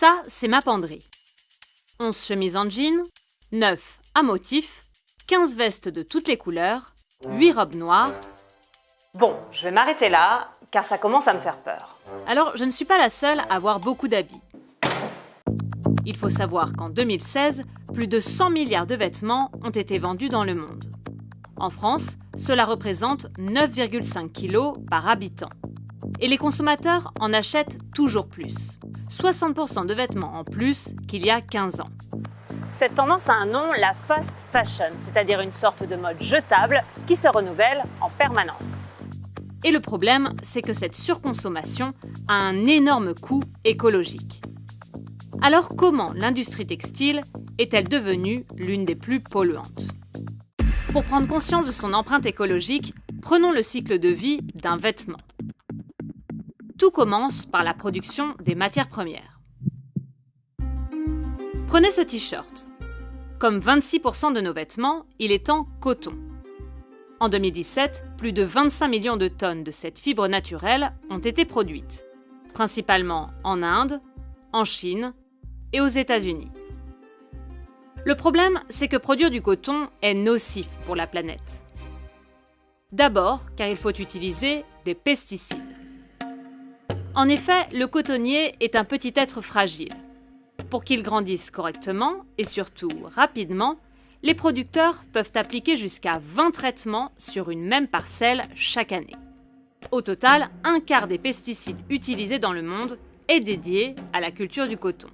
Ça, c'est ma penderie. 11 chemises en jean, 9 à motifs, 15 vestes de toutes les couleurs, 8 robes noires. Bon, je vais m'arrêter là, car ça commence à me faire peur. Alors, je ne suis pas la seule à avoir beaucoup d'habits. Il faut savoir qu'en 2016, plus de 100 milliards de vêtements ont été vendus dans le monde. En France, cela représente 9,5 kg par habitant. Et les consommateurs en achètent toujours plus. 60% de vêtements en plus qu'il y a 15 ans. Cette tendance a un nom, la fast fashion, c'est-à-dire une sorte de mode jetable qui se renouvelle en permanence. Et le problème, c'est que cette surconsommation a un énorme coût écologique. Alors comment l'industrie textile est-elle devenue l'une des plus polluantes? Pour prendre conscience de son empreinte écologique, prenons le cycle de vie d'un vêtement. Tout commence par la production des matières premières. Prenez ce t-shirt. Comme 26% de nos vêtements, il est en coton. En 2017, plus de 25 millions de tonnes de cette fibre naturelle ont été produites, principalement en Inde, en Chine et aux États-Unis. Le problème, c'est que produire du coton est nocif pour la planète. D'abord, car il faut utiliser des pesticides. En effet, le cotonnier est un petit être fragile. Pour qu'il grandisse correctement et surtout rapidement, les producteurs peuvent appliquer jusqu'à 20 traitements sur une même parcelle chaque année. Au total, un quart des pesticides utilisés dans le monde est dédié à la culture du coton.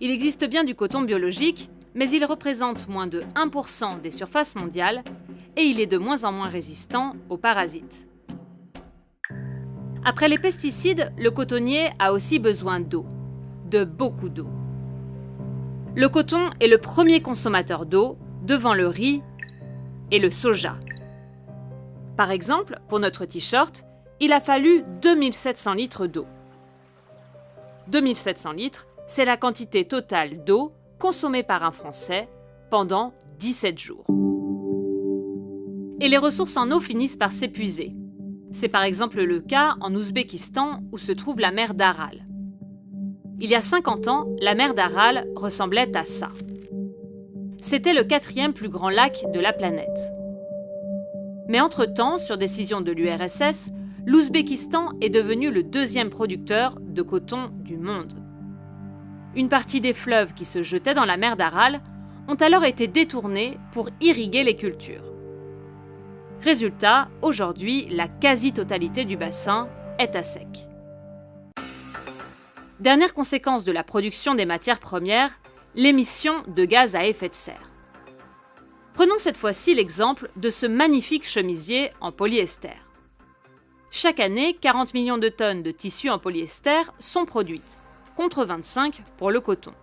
Il existe bien du coton biologique, mais il représente moins de 1% des surfaces mondiales et il est de moins en moins résistant aux parasites. Après les pesticides, le cotonnier a aussi besoin d'eau, de beaucoup d'eau. Le coton est le premier consommateur d'eau devant le riz et le soja. Par exemple, pour notre t-shirt, il a fallu 2700 litres d'eau. 2700 litres, c'est la quantité totale d'eau consommée par un Français pendant 17 jours. Et les ressources en eau finissent par s'épuiser. C'est par exemple le cas en Ouzbékistan où se trouve la mer d'Aral. Il y a 50 ans, la mer d'Aral ressemblait à ça. C'était le quatrième plus grand lac de la planète. Mais entre-temps, sur décision de l'URSS, l'Ouzbékistan est devenu le deuxième producteur de coton du monde. Une partie des fleuves qui se jetaient dans la mer d'Aral ont alors été détournés pour irriguer les cultures. Résultat, aujourd'hui, la quasi-totalité du bassin est à sec. Dernière conséquence de la production des matières premières, l'émission de gaz à effet de serre. Prenons cette fois-ci l'exemple de ce magnifique chemisier en polyester. Chaque année, 40 millions de tonnes de tissus en polyester sont produites, contre 25 pour le coton.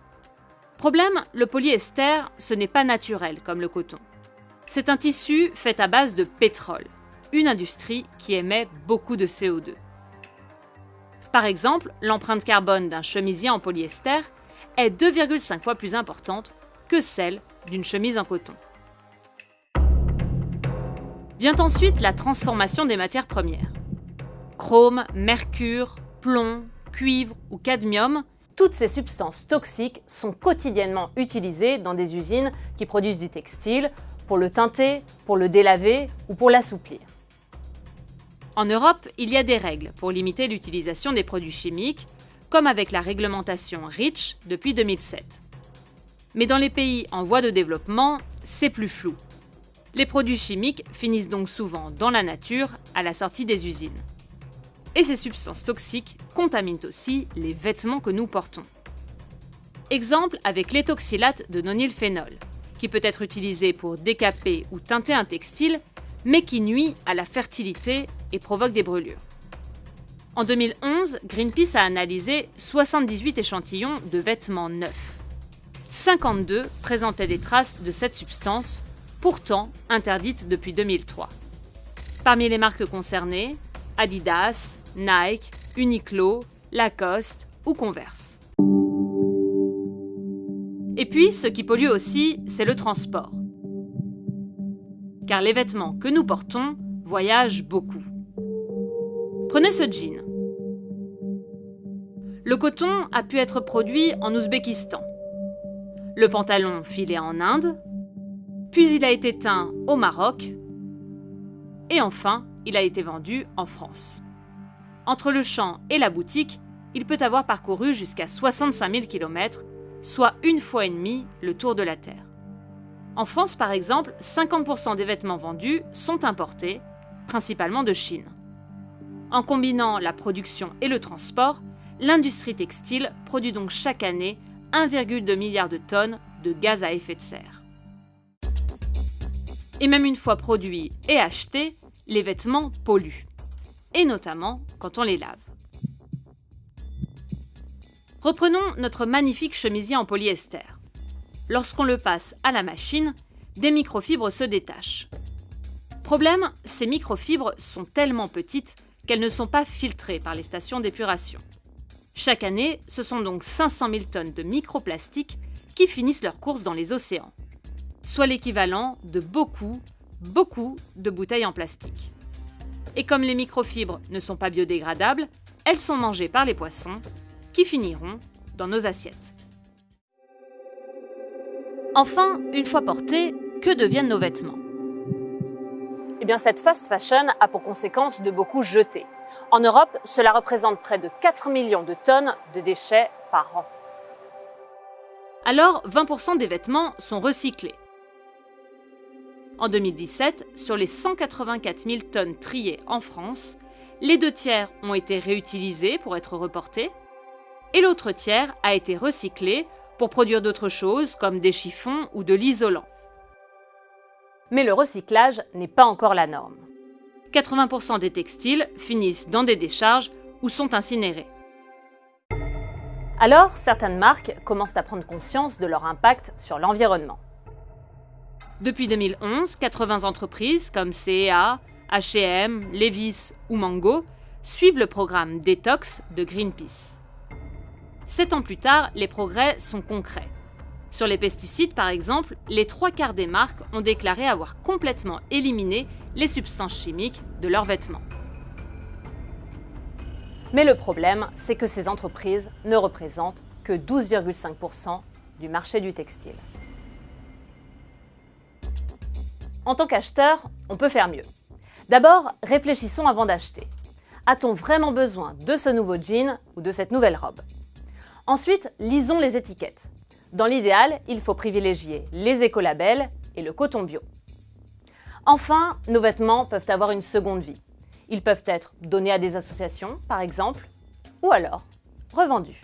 Problème, le polyester, ce n'est pas naturel comme le coton. C'est un tissu fait à base de pétrole, une industrie qui émet beaucoup de CO2. Par exemple, l'empreinte carbone d'un chemisier en polyester est 2,5 fois plus importante que celle d'une chemise en coton. Vient ensuite la transformation des matières premières. Chrome, mercure, plomb, cuivre ou cadmium, toutes ces substances toxiques sont quotidiennement utilisées dans des usines qui produisent du textile pour le teinter, pour le délaver ou pour l'assouplir. En Europe, il y a des règles pour limiter l'utilisation des produits chimiques, comme avec la réglementation REACH depuis 2007. Mais dans les pays en voie de développement, c'est plus flou. Les produits chimiques finissent donc souvent dans la nature à la sortie des usines. Et ces substances toxiques contaminent aussi les vêtements que nous portons. Exemple avec l'étoxylate de nonylphénol, qui peut être utilisé pour décaper ou teinter un textile, mais qui nuit à la fertilité et provoque des brûlures. En 2011, Greenpeace a analysé 78 échantillons de vêtements neufs. 52 présentaient des traces de cette substance, pourtant interdite depuis 2003. Parmi les marques concernées, Adidas, Nike, Uniqlo, Lacoste ou Converse. Et puis, ce qui pollue aussi, c'est le transport. Car les vêtements que nous portons voyagent beaucoup. Prenez ce jean. Le coton a pu être produit en Ouzbékistan. Le pantalon filé en Inde. Puis il a été teint au Maroc. Et enfin, il a été vendu en France. Entre le champ et la boutique, il peut avoir parcouru jusqu'à 65 000 km, soit une fois et demie le tour de la Terre. En France, par exemple, 50% des vêtements vendus sont importés, principalement de Chine. En combinant la production et le transport, l'industrie textile produit donc chaque année 1,2 milliard de tonnes de gaz à effet de serre. Et même une fois produits et achetés, les vêtements polluent, et notamment quand on les lave. Reprenons notre magnifique chemisier en polyester. Lorsqu'on le passe à la machine, des microfibres se détachent. Problème, ces microfibres sont tellement petites qu'elles ne sont pas filtrées par les stations d'épuration. Chaque année, ce sont donc 500 000 tonnes de microplastiques qui finissent leur course dans les océans, soit l'équivalent de beaucoup, beaucoup de bouteilles en plastique. Et comme les microfibres ne sont pas biodégradables, elles sont mangées par les poissons, qui finiront dans nos assiettes. Enfin, une fois portés, que deviennent nos vêtements? Eh bien, cette fast fashion a pour conséquence de beaucoup jeter. En Europe, cela représente près de 4 millions de tonnes de déchets par an. Alors, 20% des vêtements sont recyclés. En 2017, sur les 184 000 tonnes triées en France, les deux tiers ont été réutilisés pour être reportés et l'autre tiers a été recyclé pour produire d'autres choses comme des chiffons ou de l'isolant. Mais le recyclage n'est pas encore la norme. 80% des textiles finissent dans des décharges ou sont incinérés. Alors, certaines marques commencent à prendre conscience de leur impact sur l'environnement. Depuis 2011, 80 entreprises comme CEA, H&M, Levis ou Mango suivent le programme Detox de Greenpeace. Sept ans plus tard, les progrès sont concrets. Sur les pesticides, par exemple, les trois quarts des marques ont déclaré avoir complètement éliminé les substances chimiques de leurs vêtements. Mais le problème, c'est que ces entreprises ne représentent que 12,5% du marché du textile. En tant qu'acheteur, on peut faire mieux. D'abord, réfléchissons avant d'acheter. A-t-on vraiment besoin de ce nouveau jean ou de cette nouvelle robe? Ensuite, lisons les étiquettes. Dans l'idéal, il faut privilégier les écolabels et le coton bio. Enfin, nos vêtements peuvent avoir une seconde vie. Ils peuvent être donnés à des associations, par exemple, ou alors revendus.